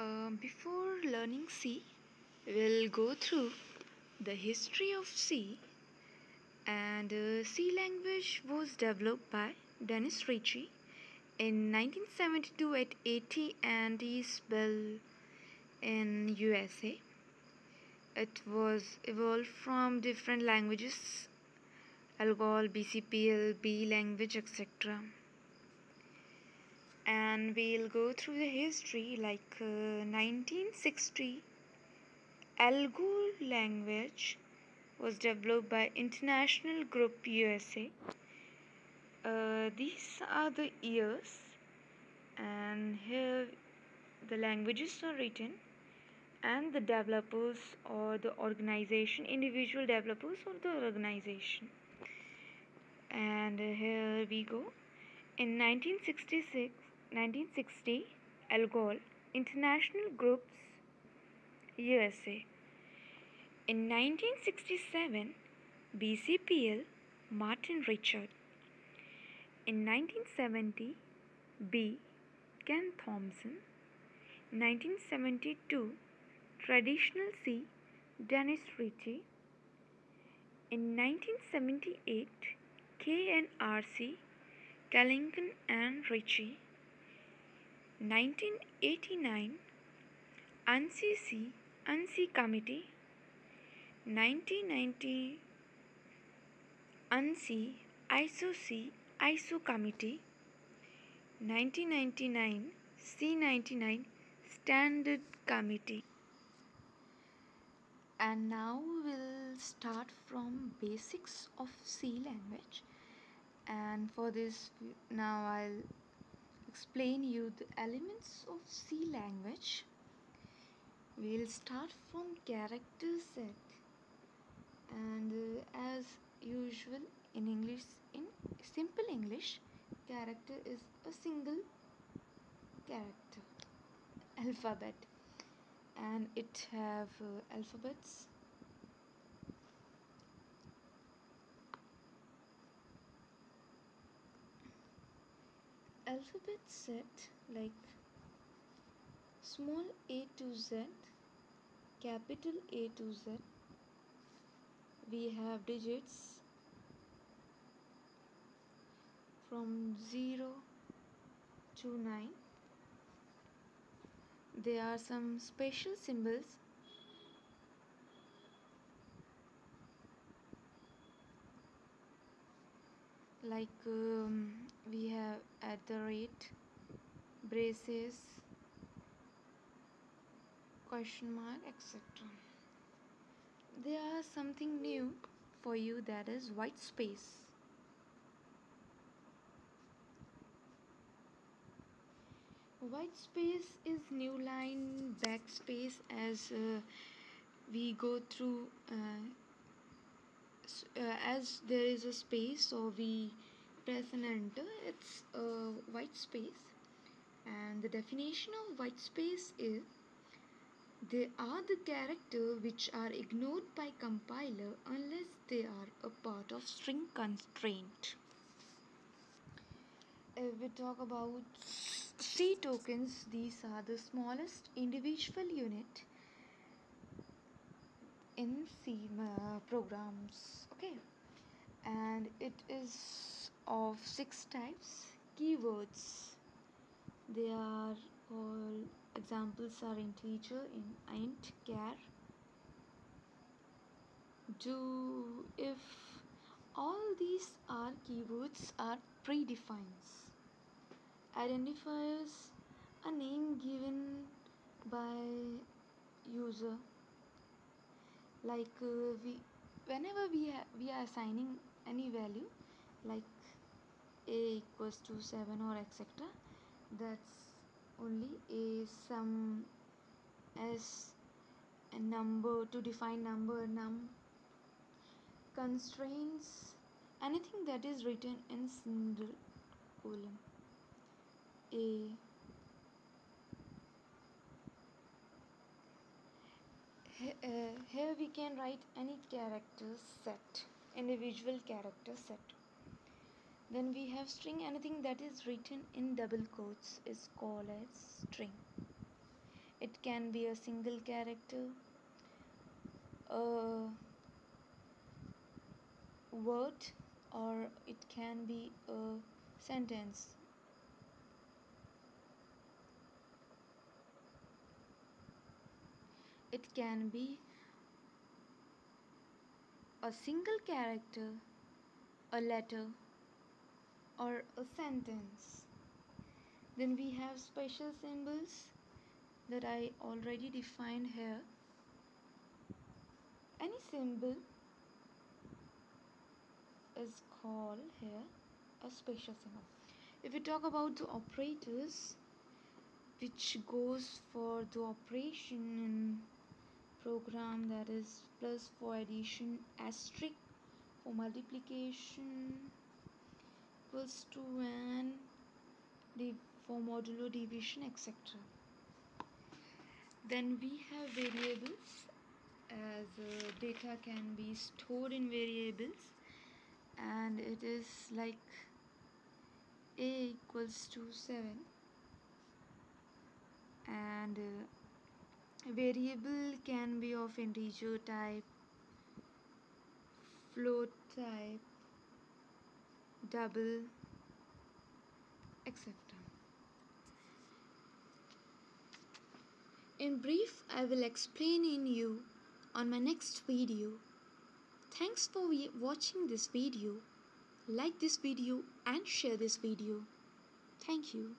Um, before learning C, we'll go through the history of C. And uh, C language was developed by Dennis Ritchie in 1972 at AT&T Bell in USA. It was evolved from different languages, ALGOL, BCPL, B language, etc and we'll go through the history like uh, 1960 Algol language was developed by International Group USA. Uh, these are the years and here the languages are written and the developers or the organization individual developers or the organization and here we go in 1966 1960 Algol International Groups USA. In 1967 BCPL Martin Richard. In 1970 B. Ken Thompson. 1972 Traditional C. Dennis Ritchie. In 1978 KNRC Kernighan and Ritchie. 1989 ANSI ANSI Committee 1990 ANSI ISO-C ISO Committee 1999 C99 Standard Committee. And now we'll start from basics of C language. And for this now I'll explain you the elements of C language. We'll start from character set. And uh, as usual in English in simple English character is a single character alphabet. And it have uh, alphabets alphabet set like small a to z capital A to Z we have digits from 0 to 9 there are some special symbols. Like um, we have rate braces question mark etc there are something new for you that is white space. White space is new line backspace as uh, we go through uh, uh, as there is a space so we press and enter it's a white space. And the definition of white space is they are the characters which are ignored by compiler unless they are a part of string constant. If we talk about C tokens, these are the smallest individual unit in C uh, programs. Okay. And it is of six types. Keywords. They are all examples are integer in int char do if all these are keywords are predefined. Identifiers a name given by user. Like uh, we whenever we we are assigning any value like a equals to 7 or etc that's only a sum as a number to define number num constraints. Anything that is written in single column. A uh, here we can write any character set individual character set then we have string anything that is written in double quotes is called as string. It can be a single character a word or it can be a sentence. It can be a single character a letter or a sentence. Then we have special symbols that I already defined here. Any symbol is called here a special symbol. If we talk about the operators which goes for the operation in program that is plus for addition asterisk for multiplication equals to and for modulo division etc then we have variables as uh, data can be stored in variables and it is like a equals to 7 and uh, variable can be of integer type float type double etc in brief i will explain in you on my next video. Thanks for watching this video. Like this video and share this video. Thank you